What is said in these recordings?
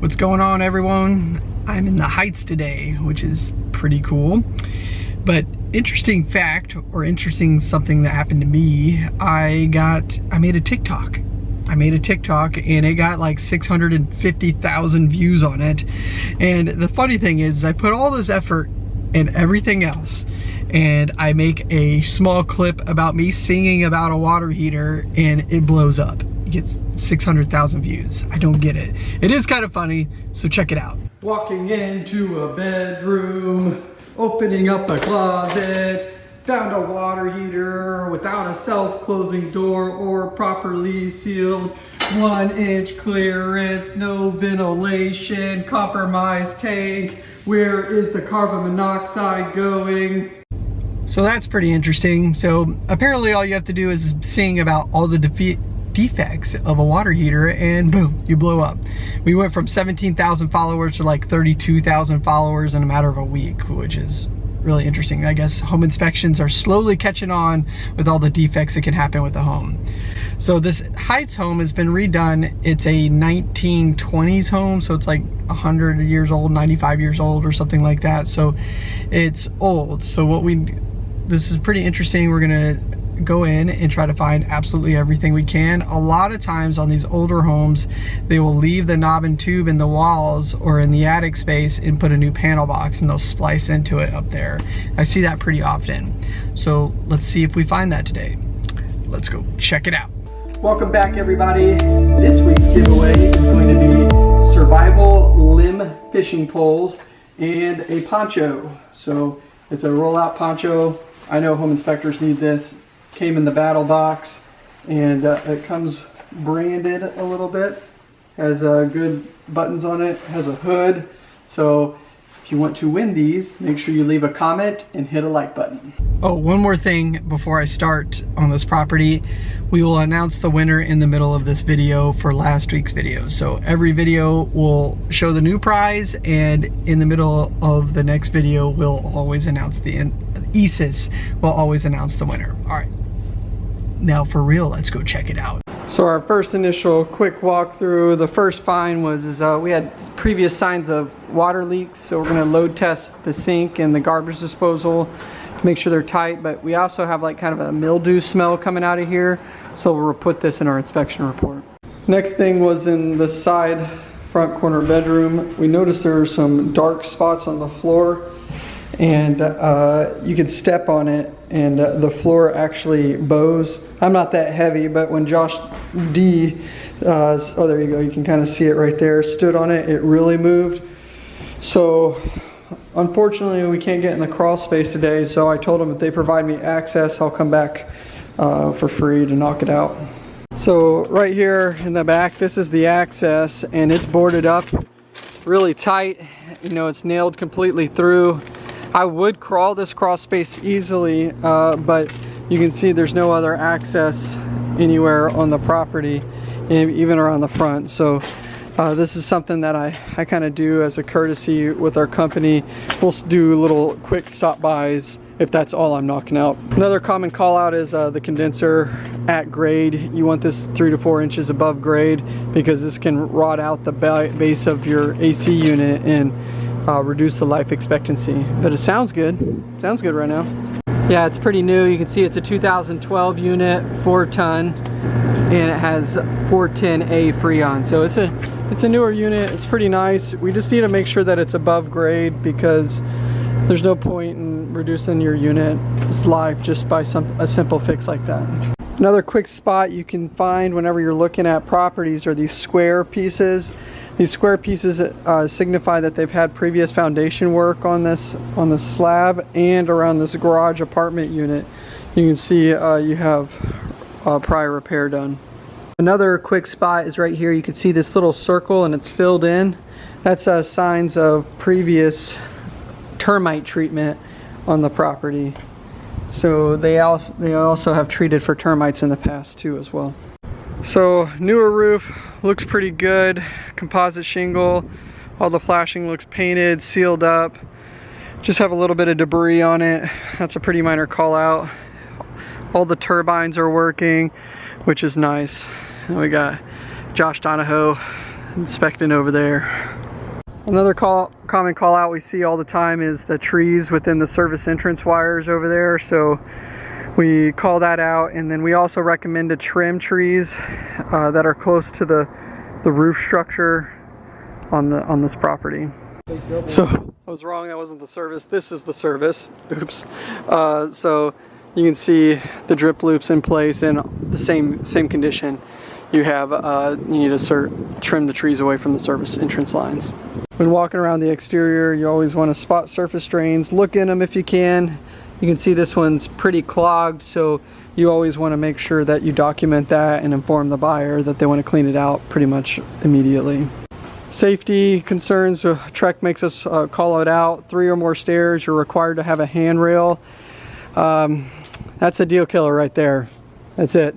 What's going on everyone? I'm in the Heights today, which is pretty cool. But interesting fact, or interesting something that happened to me, I got, I made a TikTok. I made a TikTok and it got like 650,000 views on it. And the funny thing is I put all this effort and everything else and I make a small clip about me singing about a water heater and it blows up gets 600,000 views. I don't get it. It is kind of funny, so check it out. Walking into a bedroom, opening up a closet, found a water heater without a self-closing door or properly sealed. One inch clearance, no ventilation, compromised tank. Where is the carbon monoxide going? So that's pretty interesting. So apparently all you have to do is sing about all the defeat defects of a water heater and boom, you blow up. We went from 17,000 followers to like 32,000 followers in a matter of a week, which is really interesting. I guess home inspections are slowly catching on with all the defects that can happen with the home. So this Heights home has been redone. It's a 1920s home, so it's like 100 years old, 95 years old or something like that. So it's old. So what we, this is pretty interesting. We're gonna go in and try to find absolutely everything we can. A lot of times on these older homes, they will leave the knob and tube in the walls or in the attic space and put a new panel box and they'll splice into it up there. I see that pretty often. So let's see if we find that today. Let's go check it out. Welcome back everybody. This week's giveaway is going to be survival limb fishing poles and a poncho. So it's a rollout poncho. I know home inspectors need this came in the BattlBox and uh, it comes branded a little bit has uh, good buttons on it has a hood. So if you want to win these make sure you leave a comment and hit a like button. Oh one more thing before I start on this property. We will announce the winner in the middle of this video for last week's video. So every video will show the new prize and in the middle of the next video we'll always announce the Isis will always announce the winner. All right now for real, let's go check it out. So our first initial quick walkthrough, the first find was is, uh, we had previous signs of water leaks, so we're gonna load test the sink and the garbage disposal to make sure they're tight, but we also have like kind of a mildew smell coming out of here, so we'll put this in our inspection report. Next thing was in the side front corner bedroom. We noticed there were some dark spots on the floor and uh, you could step on it and uh, the floor actually bows. I'm not that heavy, but when Josh D, uh, oh there you go, you can kind of see it right there, stood on it, it really moved. So unfortunately we can't get in the crawl space today, so I told them if they provide me access, I'll come back uh, for free to knock it out. So right here in the back, this is the access and it's boarded up really tight. You know, it's nailed completely through. I would crawl this crawl space easily, uh, but you can see there's no other access anywhere on the property, even around the front. So uh, this is something that I, I kind of do as a courtesy with our company. We'll do little quick stop bys if that's all I'm knocking out. Another common call out is uh, the condenser at grade. You want this three to four inches above grade because this can rot out the base of your AC unit and uh, reduce the life expectancy. But it sounds good. Sounds good right now. Yeah, it's pretty new. You can see it's a 2012 unit, four ton, and it has 410A Freon. So it's a it's a newer unit. It's pretty nice. We just need to make sure that it's above grade because there's no point in reducing your unit's life just by some a simple fix like that. Another quick spot you can find whenever you're looking at properties are these square pieces. These square pieces uh, signify that they've had previous foundation work on this on the slab and around this garage apartment unit. You can see uh, you have uh, prior repair done. Another quick spot is right here. You can see this little circle and it's filled in. That's uh, signs of previous termite treatment on the property. So they, al they also have treated for termites in the past too as well. So newer roof looks pretty good. Composite shingle. All the flashing looks painted, sealed up. Just have a little bit of debris on it. That's a pretty minor call out. All the turbines are working, which is nice. And we got Josh Donahoe inspecting over there. Another call, common call out we see all the time is the trees within the service entrance wires over there. So we call that out and then we also recommend to trim trees uh, that are close to the, the roof structure on the on this property. So I was wrong, that wasn't the service. This is the service. Oops. Uh, so you can see the drip loops in place in the same same condition. You have uh, you need to trim the trees away from the service entrance lines. When walking around the exterior, you always want to spot surface drains. Look in them if you can. You can see this one's pretty clogged, so you always want to make sure that you document that and inform the buyer that they want to clean it out pretty much immediately. Safety concerns, uh, TREC makes us uh, call it out. Three or more stairs, you're required to have a handrail. Um, that's a deal killer right there. That's it.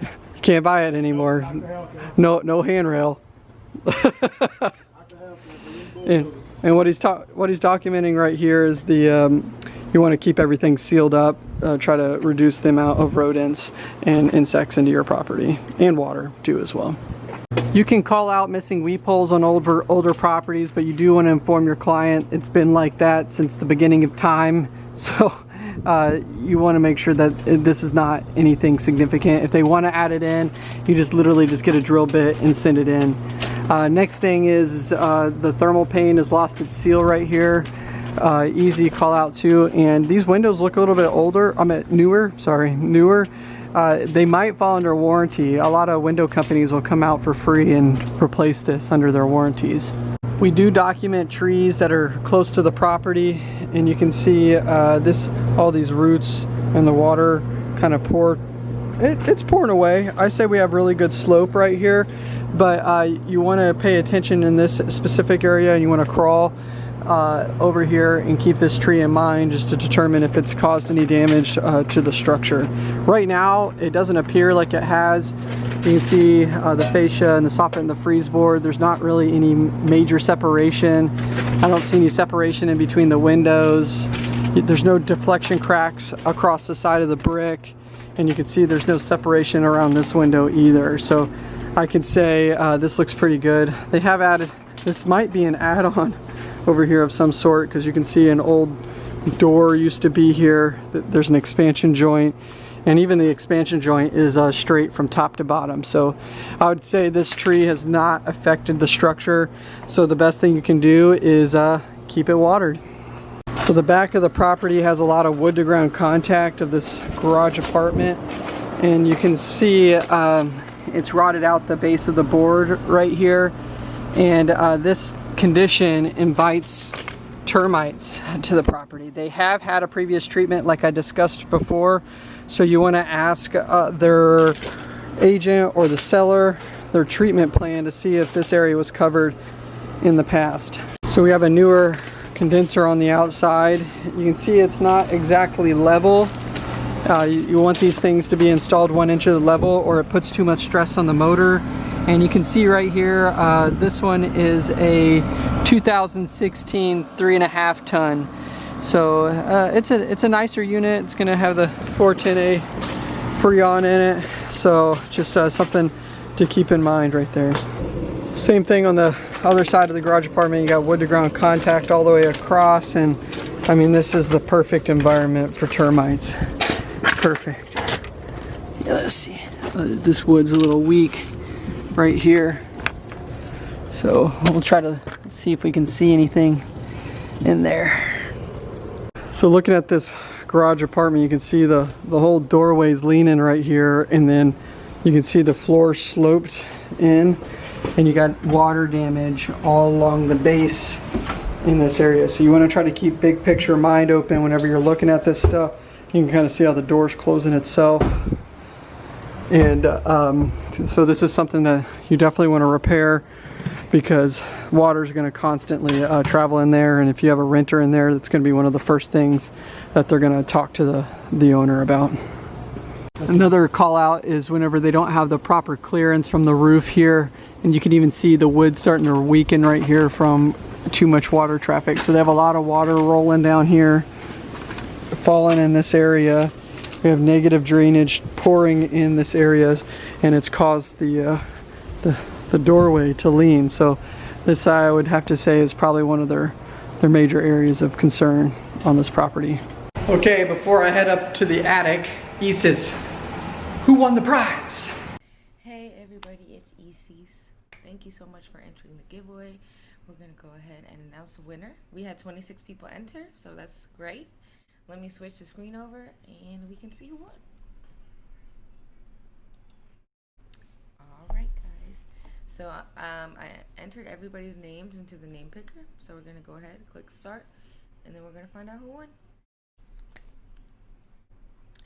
You can't buy it anymore. No, no handrail. and, and what he's what he's documenting right here is the um, you want to keep everything sealed up, uh, try to reduce the amount of rodents and insects into your property and water too as well. You can call out missing weep holes on older, older properties, but you do want to inform your client it's been like that since the beginning of time. So uh, you want to make sure that this is not anything significant. If they want to add it in, you just literally just get a drill bit and send it in. Uh, next thing is uh, the thermal pane has lost its seal right here. Uh, easy call out too. And these windows look a little bit older. I'm at newer, sorry, newer uh, they might fall under warranty. A lot of window companies will come out for free and replace this under their warranties. We do document trees that are close to the property and you can see uh, this, all these roots and the water kind of pour. It, it's pouring away. I say we have really good slope right here, but uh, you want to pay attention in this specific area and you want to crawl uh, over here and keep this tree in mind just to determine if it's caused any damage uh, to the structure. Right now, it doesn't appear like it has. You can see uh, the fascia and the soffit and the frieze board. There's not really any major separation. I don't see any separation in between the windows. There's no deflection cracks across the side of the brick. And you can see there's no separation around this window either. So I can say uh, this looks pretty good. They have added, this might be an add-on over here of some sort because you can see an old door used to be here. There's an expansion joint and even the expansion joint is uh, straight from top to bottom. So I would say this tree has not affected the structure. So the best thing you can do is uh, keep it watered. So the back of the property has a lot of wood to ground contact of this garage apartment. And you can see um, it's rotted out the base of the board right here. And uh, this condition invites termites to the property. They have had a previous treatment like I discussed before, so you want to ask uh, their agent or the seller their treatment plan to see if this area was covered in the past. So we have a newer condenser on the outside. You can see it's not exactly level. Uh, you, you want these things to be installed one inch of level or it puts too much stress on the motor and you can see right here uh, this one is a 2016 three and a half ton. So uh, it's a it's a nicer unit. It's gonna have the 410a freon in it. So just uh, something to keep in mind right there. Same thing on the other side of the garage apartment. You got wood to ground contact all the way across. And I mean this is the perfect environment for termites. Perfect. Yeah, let's see. Uh, this wood's a little weak right here. So we'll try to see if we can see anything in there. So looking at this garage apartment, you can see the, the whole doorway's leaning right here and then you can see the floor sloped in and you got water damage all along the base in this area. So you want to try to keep big picture mind open whenever you're looking at this stuff. You can kind of see how the door's closing itself and um, so this is something that you definitely want to repair because water is going to constantly uh, travel in there. And if you have a renter in there that's going to be one of the first things that they're going to talk to the the owner about. Another call out is whenever they don't have the proper clearance from the roof here and you can even see the wood starting to weaken right here from too much water traffic. So they have a lot of water rolling down here falling in this area we have negative drainage pouring in this area and it's caused the, uh, the the doorway to lean. So this I would have to say is probably one of their, their major areas of concern on this property. Okay, before I head up to the attic, Isis, who won the prize? Hey everybody, it's Isis. Thank you so much for entering the giveaway. We're gonna go ahead and announce the winner. We had 26 people enter, so that's great. Let me switch the screen over and we can see who won. Alright guys, so um, I entered everybody's names into the name picker. So we're gonna go ahead, click start, and then we're gonna find out who won.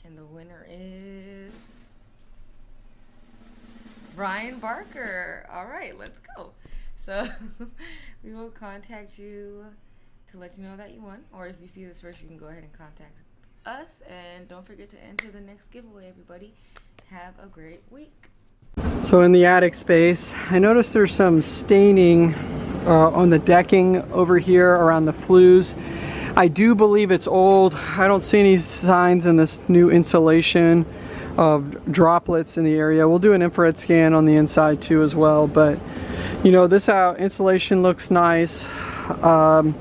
And the winner is Brian Barker. All right, let's go. So we will contact you to let you know that you won. Or if you see this first, you can go ahead and contact us. And don't forget to enter the next giveaway, everybody. Have a great week. So in the attic space, I noticed there's some staining uh, on the decking over here around the flues. I do believe it's old. I don't see any signs in this new insulation of droplets in the area. We'll do an infrared scan on the inside too as well. But you know, this out insulation looks nice. Um,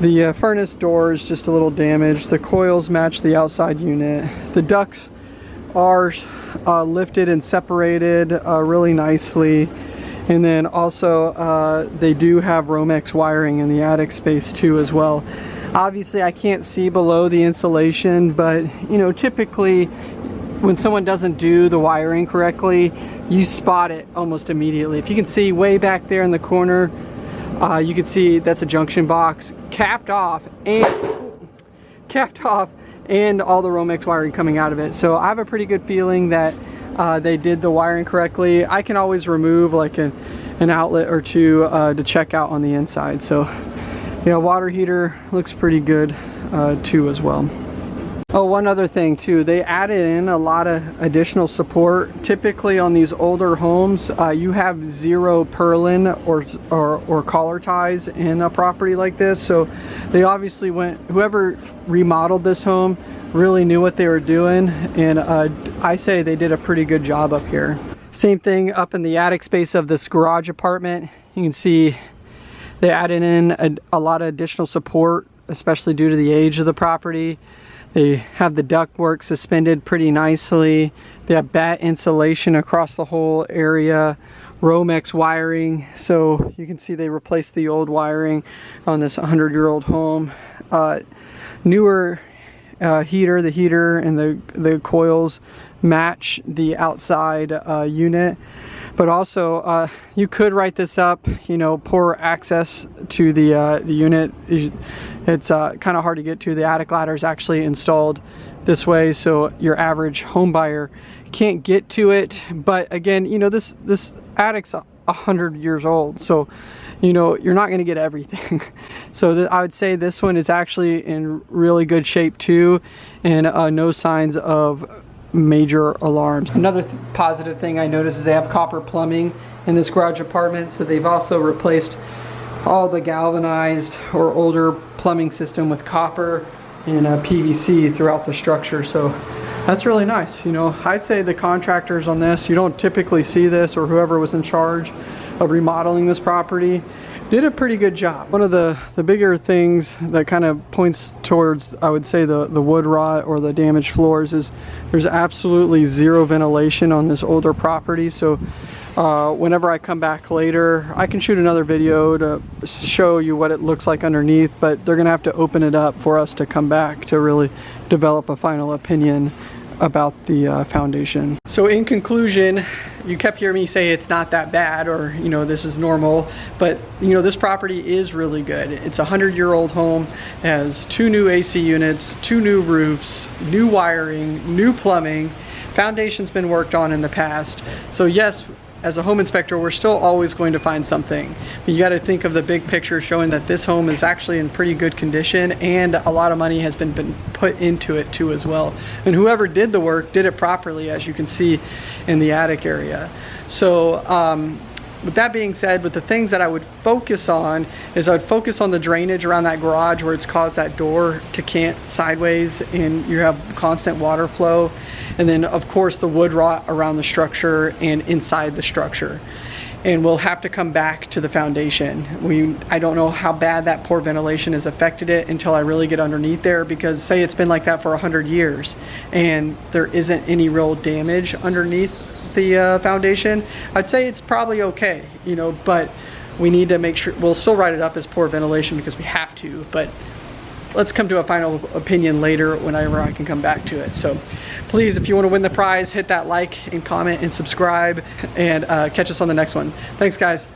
the uh, furnace door is just a little damaged. The coils match the outside unit. The ducts are uh, lifted and separated uh, really nicely. And then also uh, they do have Romex wiring in the attic space too as well. Obviously I can't see below the insulation, but you know, typically when someone doesn't do the wiring correctly, you spot it almost immediately. If you can see way back there in the corner, uh, you can see that's a junction box capped off and capped off and all the Romex wiring coming out of it. So I have a pretty good feeling that uh, they did the wiring correctly. I can always remove like an, an outlet or two uh, to check out on the inside. So yeah, water heater looks pretty good uh, too as well. Oh, one other thing too, they added in a lot of additional support. Typically on these older homes, uh, you have zero purlin or, or, or collar ties in a property like this. So they obviously went, whoever remodeled this home really knew what they were doing. And uh, I say they did a pretty good job up here. Same thing up in the attic space of this garage apartment. You can see they added in a, a lot of additional support, especially due to the age of the property. They have the ductwork suspended pretty nicely. They have batt insulation across the whole area. Romex wiring. So you can see they replaced the old wiring on this 100 year old home. Uh, newer uh, heater, the heater and the, the coils match the outside uh, unit but also uh, you could write this up you know poor access to the uh, the unit it's uh, kind of hard to get to. The attic ladder is actually installed this way so your average home buyer can't get to it. But again you know this this attic's a hundred years old so you know you're not going to get everything. So I would say this one is actually in really good shape too and uh, no signs of major alarms. Another th positive thing I noticed is they have copper plumbing in this garage apartment, so they've also replaced all the galvanized or older plumbing system with copper and uh, PVC throughout the structure. So that's really nice. You know, I'd say the contractors on this, you don't typically see this or whoever was in charge of remodeling this property did a pretty good job. One of the, the bigger things that kind of points towards, I would say, the, the wood rot or the damaged floors is there's absolutely zero ventilation on this older property. So uh, whenever I come back later, I can shoot another video to show you what it looks like underneath, but they're gonna have to open it up for us to come back to really develop a final opinion about the uh, foundation. So in conclusion, you kept hearing me say it's not that bad or you know this is normal but you know this property is really good. It's a hundred year old home has two new AC units two new roofs new wiring new plumbing. Foundation's been worked on in the past. So yes as a home inspector, we're still always going to find something. But you got to think of the big picture showing that this home is actually in pretty good condition and a lot of money has been, been put into it too as well. And whoever did the work did it properly as you can see in the attic area. So um, with that being said, with the things that I would focus on is I would focus on the drainage around that garage where it's caused that door to cant sideways and you have constant water flow. And then of course the wood rot around the structure and inside the structure. and we'll have to come back to the foundation. We, I don't know how bad that poor ventilation has affected it until I really get underneath there because say it's been like that for 100 years and there isn't any real damage underneath the uh, foundation, I'd say it's probably okay, you know, but we need to make sure, we'll still write it up as poor ventilation because we have to, but let's come to a final opinion later whenever I can come back to it. So please, if you want to win the prize, hit that like and comment and subscribe and uh, catch us on the next one. Thanks guys.